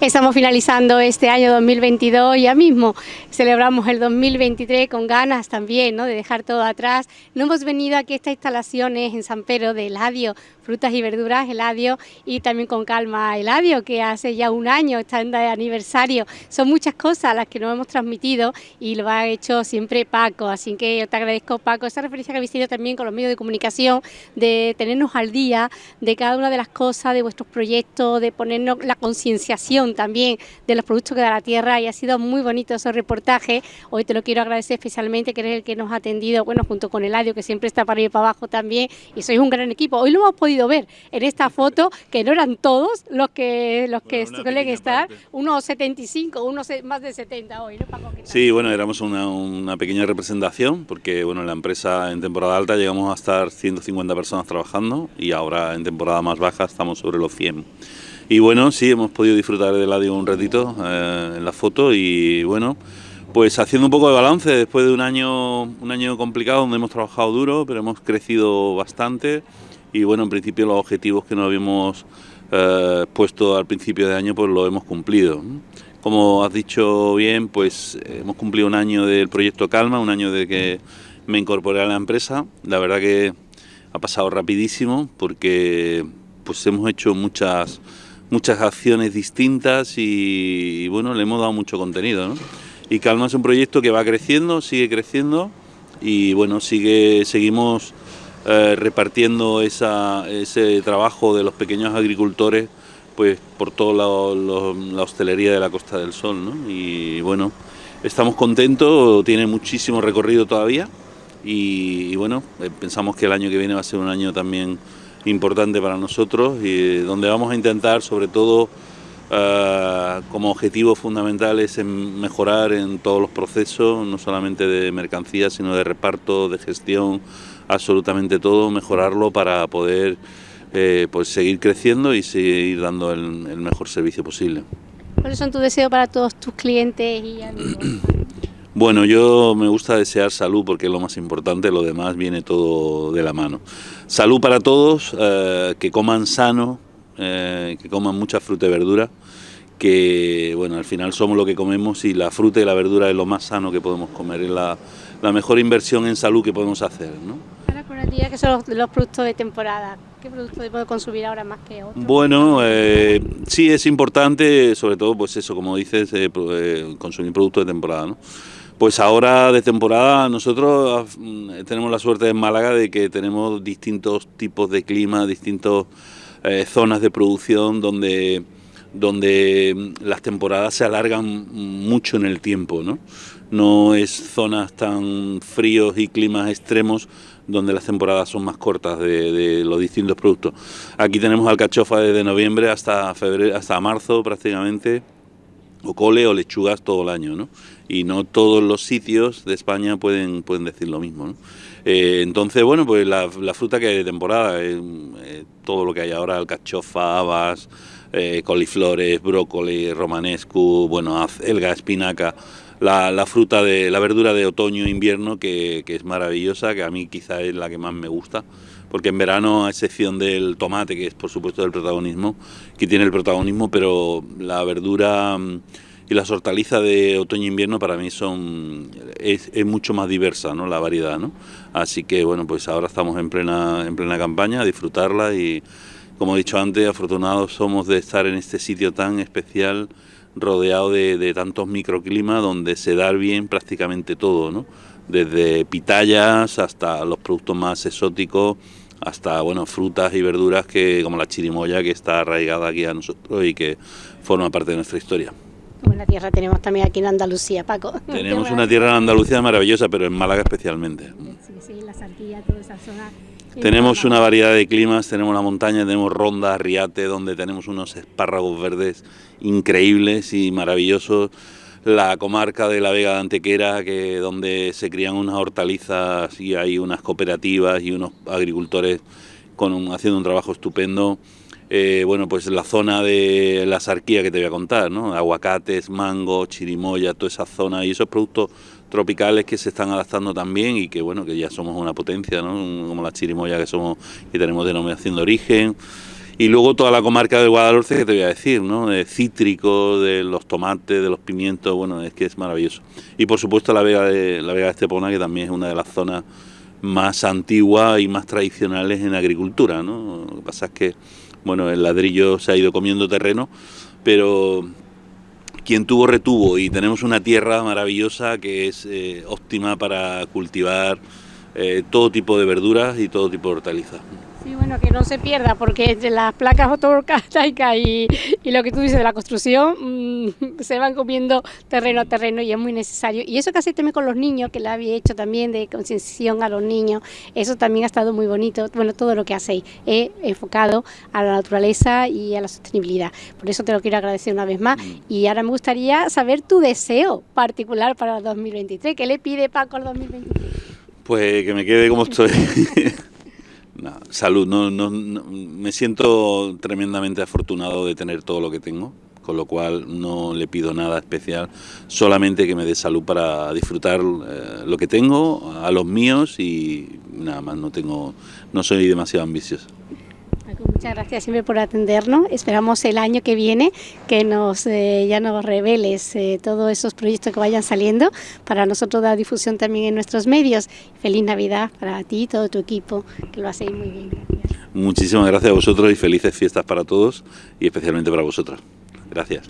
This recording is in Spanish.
Estamos finalizando este año 2022, ya mismo celebramos el 2023 con ganas también ¿no? de dejar todo atrás. No hemos venido aquí a estas instalaciones en San Pedro de Eladio, frutas y verduras Eladio y también con calma Eladio, que hace ya un año está de aniversario. Son muchas cosas las que nos hemos transmitido y lo ha hecho siempre Paco, así que yo te agradezco Paco esa referencia que habéis tenido también con los medios de comunicación, de tenernos al día de cada una de las cosas, de vuestros proyectos, de ponernos la concienciación también de los productos que da la tierra y ha sido muy bonito ese reportaje. Hoy te lo quiero agradecer especialmente que eres el que nos ha atendido, bueno, junto con Eladio, que siempre está para ir para abajo también, y sois un gran equipo. Hoy lo hemos podido ver. En esta foto, que no eran todos los que los que suelen estar, unos 75, unos más de 70 hoy, ¿no, Sí, bueno, éramos una, una pequeña representación, porque bueno, en la empresa en temporada alta llegamos a estar 150 personas trabajando y ahora en temporada más baja estamos sobre los 100. Y bueno, sí, hemos podido disfrutar del Eladio un ratito eh, en la foto y bueno, pues haciendo un poco de balance después de un año, un año complicado donde hemos trabajado duro, pero hemos crecido bastante y bueno, en principio los objetivos que nos habíamos eh, puesto al principio de año pues lo hemos cumplido. Como has dicho bien, pues hemos cumplido un año del proyecto Calma, un año de que me incorporé a la empresa. La verdad que ha pasado rapidísimo porque pues hemos hecho muchas muchas acciones distintas y, bueno, le hemos dado mucho contenido. Y Calma es un proyecto que va creciendo, sigue creciendo y bueno, sigue, seguimos eh, repartiendo ese trabajo de los pequeños agricultores pues por toda la, hostelería de la Costa del Sol. ¿no? Y bueno, estamos contentos, tiene muchísimo recorrido todavía y, y bueno, eh, pensamos que el año que viene va a ser un año también importante para nosotros y donde vamos a intentar sobre todo eh, como objetivo fundamental es mejorar en todos los procesos, no solamente de mercancías, sino de reparto, de gestión, absolutamente todo, mejorarlo para poder eh, pues seguir creciendo y seguir dando el, el, mejor servicio posible. ¿Cuáles son tus deseos para todos tus clientes y amigos? Bueno, yo me gusta desear salud porque es lo más importante, lo demás viene todo de la mano. Salud para todos, eh, que coman sano, eh, que coman mucha fruta y verdura, que bueno, al final somos lo que comemos y la fruta y la verdura es lo más sano que podemos comer, es la, mejor inversión en salud que podemos hacer. ¿no? Ahora por el día, que son los, productos de temporada? ¿Qué productos puedo consumir ahora más que otros? Bueno, eh, sí es importante, sobre todo, pues eso, como dices, consumir productos de temporada, ¿no? Pues ahora de temporada nosotros mm, tenemos la suerte en Málaga de que tenemos distintos tipos de clima, distintas eh, zonas de producción donde, donde mm, las temporadas se alargan mucho en el tiempo, ¿no? No es zonas tan fríos y climas extremos donde las temporadas son más cortas de, los distintos productos. Aquí tenemos alcachofa desde noviembre hasta febrero, hasta marzo prácticamente, o cole o lechugas todo el año, ¿no? Y no todos los sitios de España pueden, pueden decir lo mismo, ¿no? Eh, entonces, bueno, pues la, fruta que hay de temporada, eh, eh, todo lo que hay ahora, alcachofa, habas, coliflores, brócoli, romanescu, bueno, acelga, espinaca, la, fruta de la verdura de otoño e invierno que, es maravillosa, que a mí quizá es la que más me gusta, porque en verano, a excepción del tomate, que es por supuesto el protagonismo, que tiene el protagonismo, pero la verdura mm, y las hortalizas de otoño e invierno para mí son es, mucho más diversa ¿no? la variedad ¿no? así que bueno pues ahora estamos en plena en plena campaña a disfrutarla y como he dicho antes afortunados somos de estar en este sitio tan especial rodeado de, tantos microclimas donde se da bien prácticamente todo, ¿no? desde pitayas hasta los productos más exóticos, hasta bueno, frutas y verduras que como la chirimoya que está arraigada aquí a nosotros y que forma parte de nuestra historia. Buena tierra tenemos también aquí en Andalucía, Paco. Tenemos una tierra en Andalucía maravillosa, pero en Málaga especialmente. Sí, sí, la Sarquilla, toda esa zona tenemos una variedad de climas, tenemos la montaña, tenemos Ronda, Riate, donde tenemos unos espárragos verdes increíbles y maravillosos. La comarca de la Vega de Antequera, que, donde se crían unas hortalizas y hay unas cooperativas y unos agricultores con haciendo un trabajo estupendo. Eh, bueno, pues la zona de la sarquía que te voy a contar, ¿no? Aguacates, mango, chirimoya, toda esa zona y esos productos tropicales que se están adaptando también y que bueno, que ya somos una potencia, ¿no? como la chirimoya que somos y tenemos denominación de origen. Y luego toda la comarca del Guadalhorce, que te voy a decir, ¿no? De cítrico, de los tomates, de los pimientos, bueno, es que es maravilloso. Y por supuesto la Vega de, la Vega de Estepona, que también es una de las zonas más antiguas y más tradicionales en agricultura, ¿no? Lo que pasa es que, bueno, el ladrillo se ha ido comiendo terreno, pero quien tuvo retuvo y tenemos una tierra maravillosa que es eh, óptima para cultivar eh, todo tipo de verduras y todo tipo de hortalizas. Sí, bueno, que no se pierda, porque entre las placas fotovoltaicas y, y lo que tú dices de la construcción, mmm, se van comiendo terreno a terreno y es muy necesario. Y eso que hace también con los niños, que la había hecho también de concienciación a los niños, eso también ha estado muy bonito. Bueno, todo lo que hacéis es enfocado a la naturaleza y a la sostenibilidad. Por eso te lo quiero agradecer una vez más. Y ahora me gustaría saber tu deseo particular para el 2023. ¿Qué le pide Paco al 2023? Pues que me quede como estoy. Salud, no, no, no, me siento tremendamente afortunado de tener todo lo que tengo, con lo cual no le pido nada especial, solamente que me dé salud para disfrutar eh, lo que tengo, a los míos y nada más, no tengo, no soy demasiado ambicioso. Muchas gracias siempre por atendernos. Esperamos el año que viene que nos eh, ya nos reveles eh, todos esos proyectos que vayan saliendo para nosotros dar difusión también en nuestros medios. Feliz Navidad para ti y todo tu equipo, que lo hacéis muy bien. Gracias. Muchísimas gracias a vosotros y felices fiestas para todos y especialmente para vosotras. Gracias.